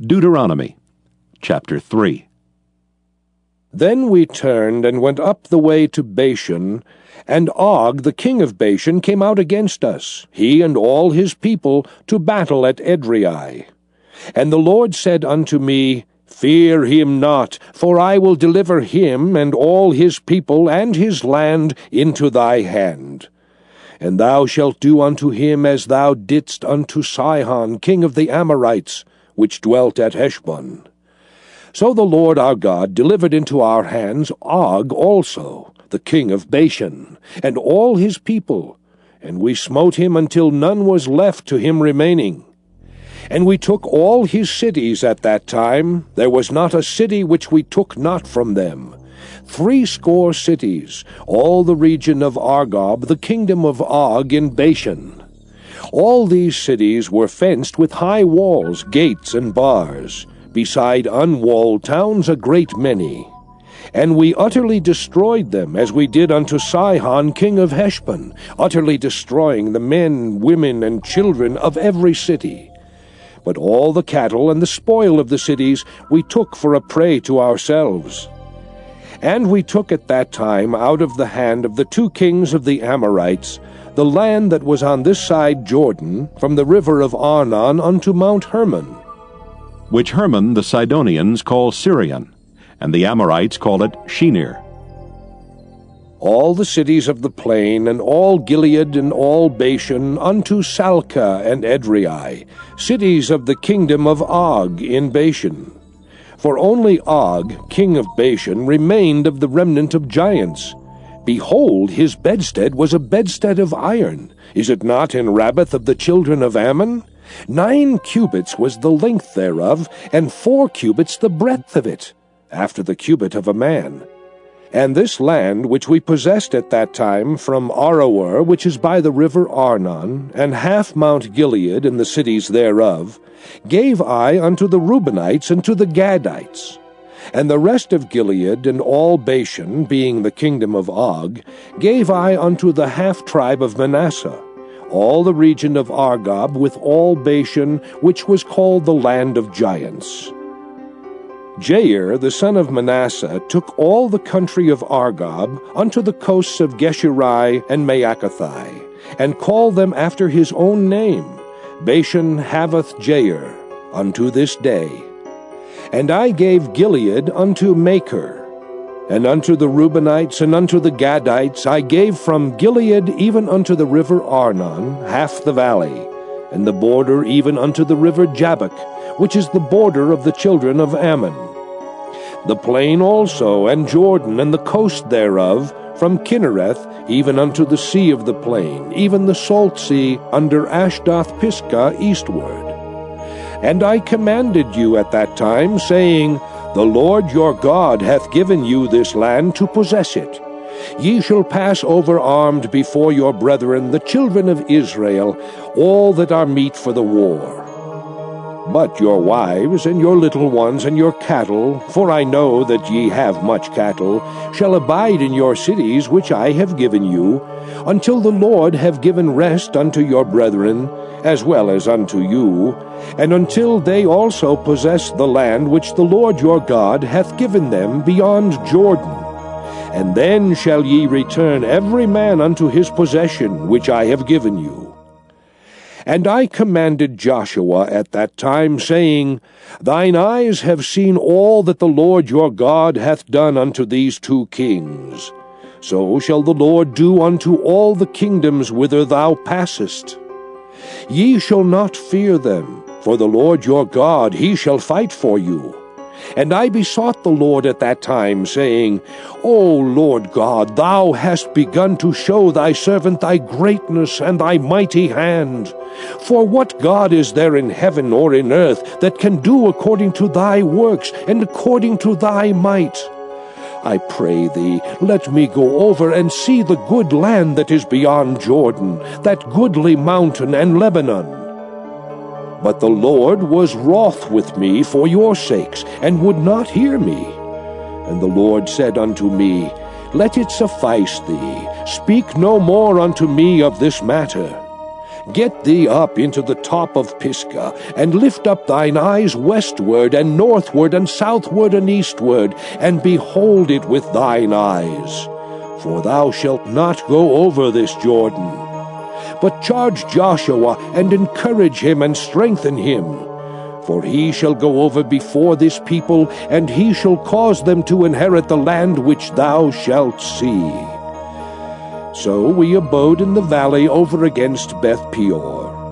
Deuteronomy chapter 3. Then we turned and went up the way to Bashan, and Og the king of Bashan came out against us, he and all his people, to battle at Edrei. And the Lord said unto me, Fear him not, for I will deliver him and all his people and his land into thy hand. And thou shalt do unto him as thou didst unto Sihon king of the Amorites, which dwelt at Heshbon. So the Lord our God delivered into our hands Og also, the king of Bashan, and all his people, and we smote him until none was left to him remaining. And we took all his cities at that time, there was not a city which we took not from them. Threescore cities, all the region of Argob, the kingdom of Og in Bashan. All these cities were fenced with high walls, gates, and bars, beside unwalled towns a great many. And we utterly destroyed them, as we did unto Sihon king of Heshbon, utterly destroying the men, women, and children of every city. But all the cattle and the spoil of the cities we took for a prey to ourselves. And we took at that time out of the hand of the two kings of the Amorites the land that was on this side Jordan, from the river of Arnon unto Mount Hermon. Which Hermon the Sidonians call Sirion, and the Amorites call it Shenir. All the cities of the plain, and all Gilead, and all Bashan, unto Salcah and Edrei, cities of the kingdom of Og in Bashan. For only Og, king of Bashan, remained of the remnant of giants, Behold, his bedstead was a bedstead of iron. Is it not in Rabbath of the children of Ammon? Nine cubits was the length thereof, and four cubits the breadth of it, after the cubit of a man. And this land which we possessed at that time from Aroer, which is by the river Arnon, and half Mount Gilead and the cities thereof, gave I unto the Reubenites and to the Gadites. And the rest of Gilead and all Bashan, being the kingdom of Og, gave I unto the half tribe of Manasseh, all the region of Argob with all Bashan, which was called the land of giants. Jair, the son of Manasseh, took all the country of Argob unto the coasts of Geshurai and Maacathai, and called them after his own name, Bashan Havoth Jair, unto this day. And I gave Gilead unto Machir. And unto the Reubenites and unto the Gadites I gave from Gilead even unto the river Arnon half the valley, and the border even unto the river Jabbok, which is the border of the children of Ammon. The plain also, and Jordan, and the coast thereof, from Kinnereth even unto the sea of the plain, even the salt sea under Ashdoth Pisgah eastward. And I commanded you at that time, saying, The Lord your God hath given you this land to possess it. Ye shall pass over armed before your brethren, the children of Israel, all that are meet for the war. But your wives, and your little ones, and your cattle, for I know that ye have much cattle, shall abide in your cities which I have given you, until the Lord have given rest unto your brethren, as well as unto you, and until they also possess the land which the Lord your God hath given them beyond Jordan. And then shall ye return every man unto his possession which I have given you. And I commanded Joshua at that time, saying, Thine eyes have seen all that the Lord your God hath done unto these two kings. So shall the Lord do unto all the kingdoms whither thou passest. Ye shall not fear them, for the Lord your God, he shall fight for you. And I besought the Lord at that time, saying, O Lord God, thou hast begun to show thy servant thy greatness and thy mighty hand. For what God is there in heaven or in earth that can do according to thy works and according to thy might? I pray thee, let me go over and see the good land that is beyond Jordan, that goodly mountain and Lebanon. But the Lord was wroth with me for your sakes, and would not hear me. And the Lord said unto me, Let it suffice thee, speak no more unto me of this matter. Get thee up into the top of Pisgah, and lift up thine eyes westward, and northward, and southward, and eastward, and behold it with thine eyes. For thou shalt not go over this Jordan. But charge Joshua, and encourage him, and strengthen him. For he shall go over before this people, and he shall cause them to inherit the land which thou shalt see. So we abode in the valley over against Beth Peor.